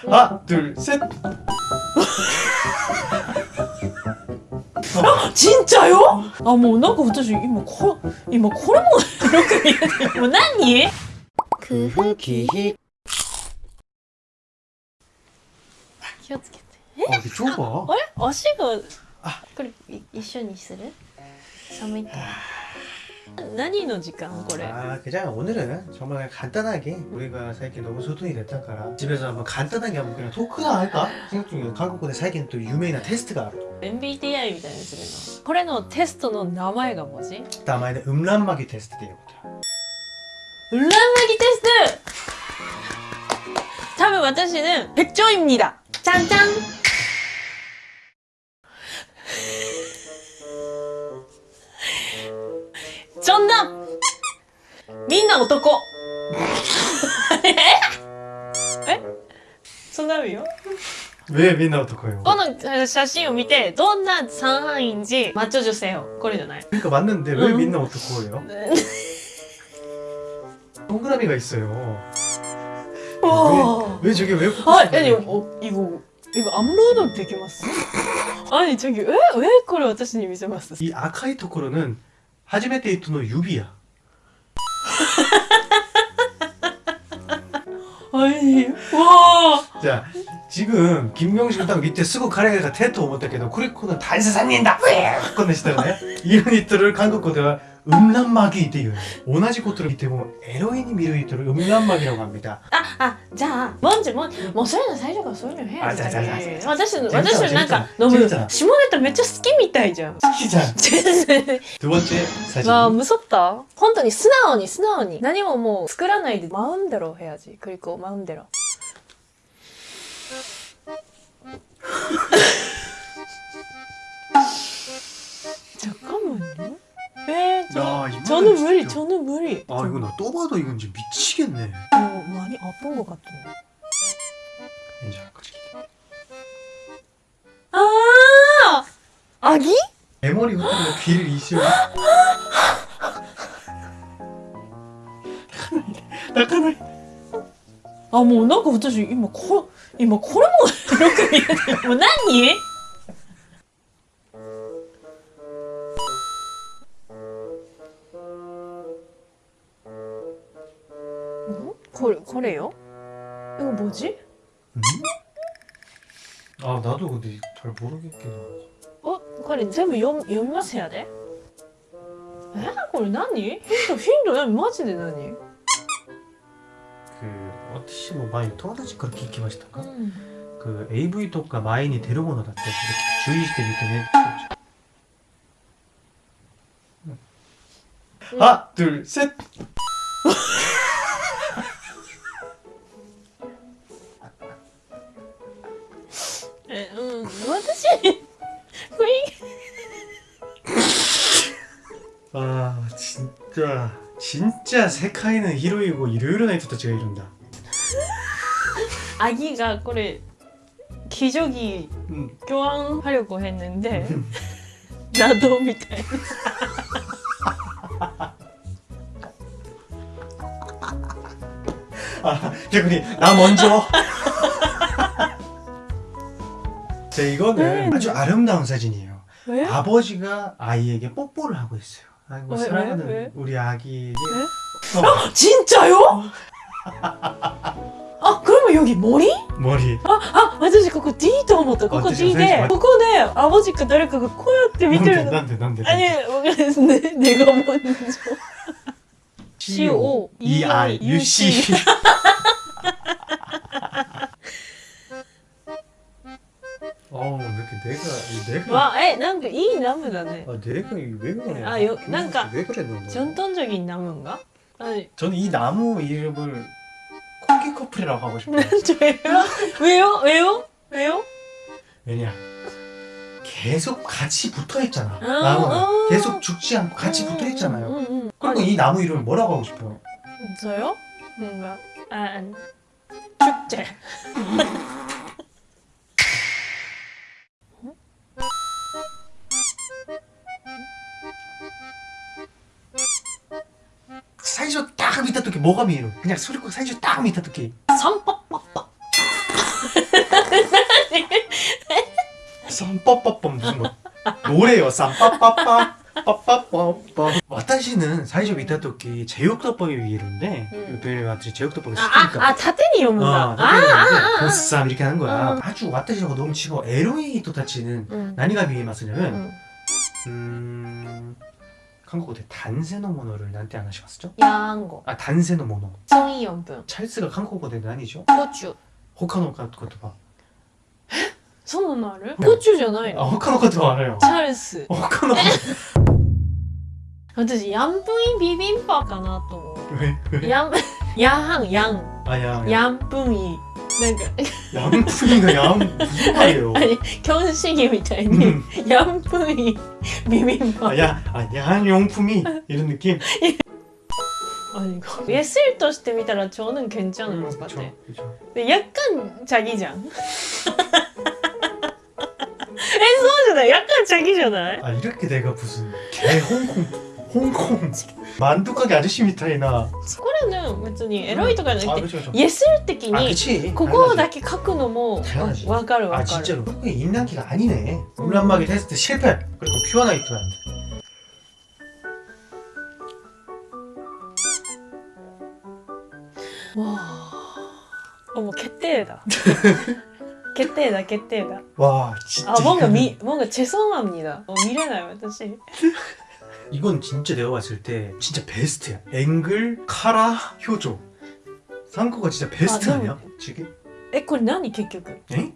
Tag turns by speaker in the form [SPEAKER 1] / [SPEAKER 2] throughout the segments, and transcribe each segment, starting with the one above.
[SPEAKER 1] 하나 둘셋
[SPEAKER 2] 진짜요? 아もうなんか私今こ今これもよく見えてるもう何
[SPEAKER 1] 기히
[SPEAKER 2] 気をつけて
[SPEAKER 1] 아 이게 좁아
[SPEAKER 2] あれ足が
[SPEAKER 1] あ
[SPEAKER 2] これい一緒にする寒いって 何の時間これ
[SPEAKER 1] 아 그냥 오늘은 정말 간단하게 우리가最近 너무 소통이 됐다から집에서 한번 간단하게 한번 그냥 토크나 할까 생각 중이에요 한국에最近 또 유명한 테스트가 알아
[SPEAKER 2] MBTI みたいにするのこれのテストの名前が文字
[SPEAKER 1] 남아있는 음란마귀 테스트 되거든
[SPEAKER 2] 裏巻きテスト多分私ね백조입니다ちゃ んちゃんちょんだみんな男ええそんな意味よ
[SPEAKER 1] 왜 민나 어떡해요
[SPEAKER 2] この写真を見てどんな三半인지マッチョ女性よこれじゃない
[SPEAKER 1] 그러니까 맞는데 왜
[SPEAKER 2] 음.
[SPEAKER 1] 민나 어떡해요 동그라미가 있어요
[SPEAKER 2] わ
[SPEAKER 1] 왜 저게 왜
[SPEAKER 2] 아, 아니, 어, 이거 이거 업로드 できます? 아니 저기 왜 왜 그걸 私に見せます?
[SPEAKER 1] 이 아카이 토코로는 하지메 데이토노 유비야
[SPEAKER 2] 아니, 와,
[SPEAKER 1] 자 지금 김명식 딱 밑에 쓰고 가래가 테토 思ったけど 쿠리코는 단사산인다 왜 꺼내시잖아요 이런 이들을 한국어대와 음란마귀っていう 오나지 코트를 밑에 보면 에로인이 미루 이들을 음란마귀라고 합니다
[SPEAKER 2] 아, 아, 자, 먼저 먼, 뭐そういうの最初からそういうの해야
[SPEAKER 1] 아, 자, 자, 자,
[SPEAKER 2] 돼.
[SPEAKER 1] 자, 자.
[SPEAKER 2] 私の
[SPEAKER 1] 재밌잖아,
[SPEAKER 2] 私のなんか
[SPEAKER 1] 재밌잖아.
[SPEAKER 2] 너무
[SPEAKER 1] 재밌잖아.
[SPEAKER 2] 下ネタめっちゃ好きみたいじゃん。
[SPEAKER 1] 시작
[SPEAKER 2] 全然
[SPEAKER 1] 두 번째 사진
[SPEAKER 2] わあ、無そった本当に素直に素直に何ももう作らないでマウンデロ해야지 그리고マウンデロ 잠깐만요. 에, 저,
[SPEAKER 1] 야, 이거는
[SPEAKER 2] 저는 무리,
[SPEAKER 1] 진짜-
[SPEAKER 2] 저는 무리.
[SPEAKER 1] 아 이거 나 또 봐도 이건 진짜 미치겠네
[SPEAKER 2] 어, 많이 아픈 것 같은데.
[SPEAKER 1] 이제 그치.
[SPEAKER 2] 아, 아기?
[SPEAKER 1] 대머리 흩어져 귀를 이시면 나카나이
[SPEAKER 2] あ、もうなんか私今こ今これもよく見えてる。もう何？ んこれこれよ? 이거 뭐지?
[SPEAKER 1] 음? 아 나도 근데 잘 모르겠긴 하지
[SPEAKER 2] 어? これ全部読み読みますやでえこれ何ヒントヒント何マジで何
[SPEAKER 1] 그 어티시 뭐 많이 토마토치 그렇게聞きましたか
[SPEAKER 2] 음.
[SPEAKER 1] 그 AV とか前に出るものだったり注意してみてね 하나 둘셋 아 진짜 진짜 세카이는 히로이고 일요일은 나이토타치가 이룬다.
[SPEAKER 2] 아기가 그래 기저귀
[SPEAKER 1] 응.
[SPEAKER 2] 교환하려고 했는데 음. 나도 미카이
[SPEAKER 1] 아, 그니 나 먼저. 자 이거는
[SPEAKER 2] 네.
[SPEAKER 1] 아주 아름다운 사진이에요
[SPEAKER 2] 왜?
[SPEAKER 1] 아버지가 아이에게 뽀뽀를 하고 있어요 아이고
[SPEAKER 2] 왜,
[SPEAKER 1] 사랑하는
[SPEAKER 2] 왜, 왜?
[SPEAKER 1] 우리 아기에게
[SPEAKER 2] 왜?
[SPEAKER 1] 어,
[SPEAKER 2] 진짜요? 아 그러면 여기 머리?
[SPEAKER 1] 머리
[SPEAKER 2] 아私ここ D と思ったここ
[SPEAKER 1] 私
[SPEAKER 2] D で
[SPEAKER 1] 私
[SPEAKER 2] ここでアボジか誰かがこうやって見てるの
[SPEAKER 1] 난데 난데 난데
[SPEAKER 2] 아니 모르겠어 내, 내가 먼저 C O
[SPEAKER 1] E I U C 어우 이렇게 내가 이 내가
[SPEAKER 2] 와, 에,なんかいいナムだね
[SPEAKER 1] 아 내가 이왜 그래
[SPEAKER 2] 아, 요- 뭔가
[SPEAKER 1] 왜 그래 너
[SPEAKER 2] 전통적인 나무인가? 아니
[SPEAKER 1] 저는 이 나무 이름을 코기 커플이라고 하고 싶어요
[SPEAKER 2] 저예요? 왜요? 왜요? 왜요?
[SPEAKER 1] 왜냐 계속 같이 붙어 있잖아
[SPEAKER 2] 아,
[SPEAKER 1] 나무는
[SPEAKER 2] 아.
[SPEAKER 1] 계속 죽지 않고 같이 붙어 있잖아요
[SPEAKER 2] 응, 응.
[SPEAKER 1] 그리고 이 나무 이름을 뭐라고 하고 싶어요
[SPEAKER 2] 저요? 뭔가 아, 아니 축제
[SPEAKER 1] 사이즈 딱 밑에 두께 뭐가 미에요? 그냥 수리코 사이즈 딱 밑에
[SPEAKER 2] 두께 선뻑뻑뻑
[SPEAKER 1] 쌈빠빠빰 무슨 뭐 노래요? 쌈빠빠빠 와타시는 사이즈 밑에 두께 제육덮밥이 위로인데 요배를 마치 제육덮밥을 시키니까.
[SPEAKER 2] 아 타테니 이런구나
[SPEAKER 1] 어,
[SPEAKER 2] 아
[SPEAKER 1] 보쌈 이렇게 하는 거야. 아주 와타시하고 너무 치고 에로이 도타치는 나니가 미에 맛이냐면 음... 한국어で단세노 모노를 난때 안 하시겠죠?
[SPEAKER 2] ヤンゴ。
[SPEAKER 1] 아 단세노 모노.
[SPEAKER 2] ソンイヨン分。
[SPEAKER 1] 찰스가 한국어で何죠?
[SPEAKER 2] コチュ。
[SPEAKER 1] 호카노言葉.
[SPEAKER 2] そんなのある
[SPEAKER 1] うん
[SPEAKER 2] コチュじゃない
[SPEAKER 1] 아
[SPEAKER 2] の
[SPEAKER 1] 호카노言葉 알아요.
[SPEAKER 2] チャルス。
[SPEAKER 1] 호카노
[SPEAKER 2] 私、ヤンプインビビンパかなと思
[SPEAKER 1] 왜?
[SPEAKER 2] う。
[SPEAKER 1] 왜?
[SPEAKER 2] ヤン、ヤンハン、ヤン。
[SPEAKER 1] 아 양.
[SPEAKER 2] ヤンプイン。 なんか、
[SPEAKER 1] 양푼이가 양 무슨 말이에요?
[SPEAKER 2] あれ、キョンシギみたいに、
[SPEAKER 1] 음.
[SPEAKER 2] ヤンプインビビンパ。
[SPEAKER 1] 아, 야, 아, 양용품이 이런 느낌?
[SPEAKER 2] あれか예술として見たら저는 괜찮은
[SPEAKER 1] 음,
[SPEAKER 2] 것
[SPEAKER 1] 그쵸,
[SPEAKER 2] 같아.
[SPEAKER 1] 그쵸.
[SPEAKER 2] 근데 약간 자기잖아. 에, そうじゃない 약간 자기잖아.
[SPEAKER 1] 아 이렇게 내가 무슨 개 홍콩 홍콩 만두 가게 아저씨 미타이나
[SPEAKER 2] これね別にエロいとかじゃな
[SPEAKER 1] 아
[SPEAKER 2] くて
[SPEAKER 1] 그쵸 그쵸
[SPEAKER 2] 예술的
[SPEAKER 1] 아
[SPEAKER 2] に
[SPEAKER 1] 그치
[SPEAKER 2] ここだけ書くのも
[SPEAKER 1] 당연하지.
[SPEAKER 2] わかるわ
[SPEAKER 1] 아
[SPEAKER 2] かる
[SPEAKER 1] 진짜로 한국의 인랑기가 아니네 음란마귀 테스트 실패 그리고 퓨어나이트한테
[SPEAKER 2] わあもう決定だ決定だ決定だ
[SPEAKER 1] 와 진짜
[SPEAKER 2] あ뭔가
[SPEAKER 1] 이거는-
[SPEAKER 2] 미 뭔가 죄송합니다 어, 미래나요私
[SPEAKER 1] 이건 진짜 내가 봤을 때 진짜 베스트야 앵글 카라 효조 상코가 진짜 베스트
[SPEAKER 2] 아,
[SPEAKER 1] 아,
[SPEAKER 2] 너무-
[SPEAKER 1] 니야 지금
[SPEAKER 2] えこれ何結局
[SPEAKER 1] 에?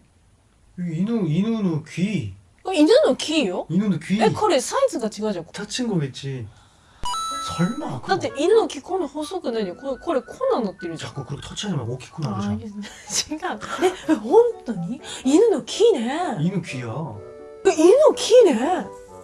[SPEAKER 1] 여기 이누 이누의 귀
[SPEAKER 2] あ犬のキーよ
[SPEAKER 1] 이누의 귀
[SPEAKER 2] えこれサイズが違うじゃん
[SPEAKER 1] 다친 거겠지 설마
[SPEAKER 2] だって犬の木こんな細くないよこれこれこんなんなってるじゃん
[SPEAKER 1] 자꾸 그렇게 터치하지 말고 오키쿠
[SPEAKER 2] あ
[SPEAKER 1] 나오잖아
[SPEAKER 2] 違うええ本当に犬の木ね
[SPEAKER 1] 이누 귀야
[SPEAKER 2] え犬の木ね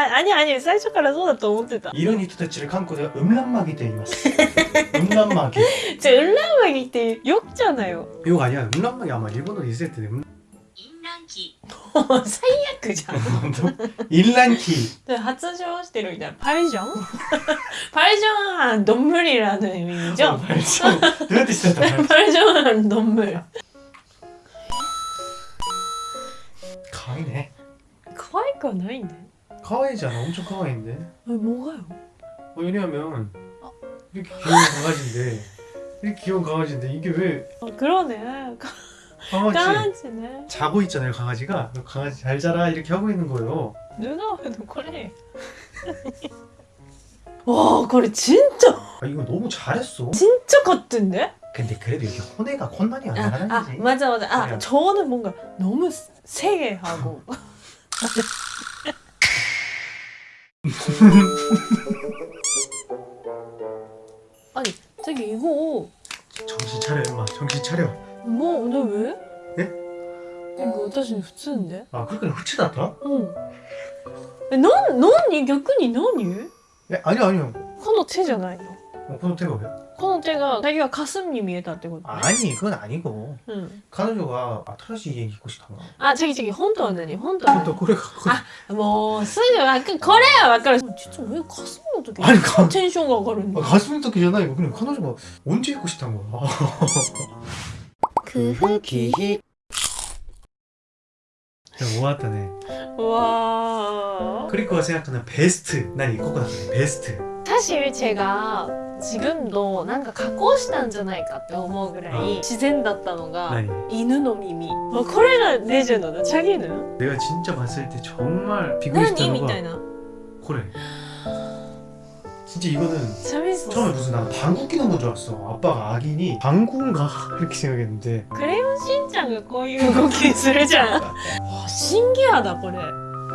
[SPEAKER 2] 아 아니 아니 最初からそうだと思ってた
[SPEAKER 1] 이런 히토테치를 한국어で음란마귀 때 이마스 음란마귀
[SPEAKER 2] じゃあ裏上着ってよくじゃないよ
[SPEAKER 1] 이거 아니야 음란마귀 아마 일본어로 있을 텐데 음...
[SPEAKER 3] 淫乱期
[SPEAKER 2] 最悪じゃん
[SPEAKER 1] 일란키
[SPEAKER 2] で発情してるみたいなパリジョンパリジョンはどんぶりらの意味じゃん
[SPEAKER 1] 발전 도대체 진짜
[SPEAKER 2] パリジョンはどんぶり
[SPEAKER 1] 가위네
[SPEAKER 2] 可愛くはないんだよ
[SPEAKER 1] 카와이잖아. 엄청 카와이인데.
[SPEAKER 2] 아니 뭐가요?
[SPEAKER 1] 어, 왜냐면 아. 이렇게 귀여운 강아지인데. 이렇게 귀여운 강아지인데 이게 왜
[SPEAKER 2] 어, 그러네.
[SPEAKER 1] 강아지.
[SPEAKER 2] 강아지네.
[SPEAKER 1] 자고 있잖아요 강아지가. 강아지 잘 자라. 이렇게 하고 있는 거예요.
[SPEAKER 2] 누나 왜도 그래? 와 그래 진짜.
[SPEAKER 1] 아, 이거 너무 잘했어.
[SPEAKER 2] 진짜 같은데?
[SPEAKER 1] 근데 그래도 이게 혼내가 혼난이 아니라
[SPEAKER 2] 아,
[SPEAKER 1] 아,
[SPEAKER 2] 맞아 맞아. 아
[SPEAKER 1] 그냥.
[SPEAKER 2] 저는 뭔가 너무 세게 하고. 아니 저기 이거
[SPEAKER 1] 정신 차려 임마 정신 차려
[SPEAKER 2] 뭐 근데 왜?
[SPEAKER 1] 예?
[SPEAKER 2] 이거 私に普通んで
[SPEAKER 1] 아 그렇게 후치다다?
[SPEAKER 2] うんえなん何逆に何
[SPEAKER 1] 예 아니요 아니요
[SPEAKER 2] この手じゃないの
[SPEAKER 1] 어, 그건 태가 왜?
[SPEAKER 2] 콩때가 자기가 가슴님이 에다 되거든.
[SPEAKER 1] 아니 그건 아니고.
[SPEAKER 2] 응.
[SPEAKER 1] 가누조가 아타라시 얘기 있고 싶단가.
[SPEAKER 2] 아 자기 자기 혼돈은 혼돈.
[SPEAKER 1] 혼돈 그래 갖고.
[SPEAKER 2] 아뭐 쓰지 약간 거래야 약간. 진짜 왜
[SPEAKER 1] 가슴
[SPEAKER 2] 어떻게? 아니 가. 텐션가 가는.
[SPEAKER 1] 아, 가슴 어떻게 전화 이거 그냥 가누조가 언제 입고 싶단 거야.
[SPEAKER 3] 그흐
[SPEAKER 1] 기히. 모았다네.
[SPEAKER 2] 뭐 와.
[SPEAKER 1] 그리고 생각하는 베스트 난 이거거든 베스트.
[SPEAKER 2] 사실 제가 지금도 뭔가 加工したんじゃないかって思うぐらい自然だったのが
[SPEAKER 1] 아니
[SPEAKER 2] 犬の耳。あこれがレジェンドだ。チャギヌ
[SPEAKER 1] 내가 진짜 봤을 때 정말
[SPEAKER 2] 何
[SPEAKER 1] 비교했던
[SPEAKER 2] み
[SPEAKER 1] 거가
[SPEAKER 2] たいな。
[SPEAKER 1] 그래 진짜 이거는
[SPEAKER 2] チャミス。
[SPEAKER 1] 처음에 무슨 난 방구 끼는 건 줄 알았어 아빠가 악인이 방구인가 이렇게 생각했는데
[SPEAKER 2] クレヨンしんちゃんがこういう動きするじゃん。あ新ギアだ、これ。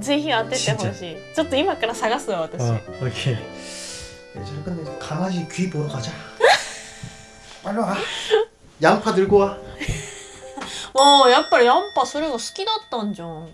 [SPEAKER 2] ぜひ当ててほしいちょっと今から探すわ私、
[SPEAKER 1] 어, 오케이. 네, 자, 근데 강아지 귀 보러 가자. 빨리 와. 양파 들고 와.
[SPEAKER 2] もうやっぱりヤンパそれが好きだったんじゃん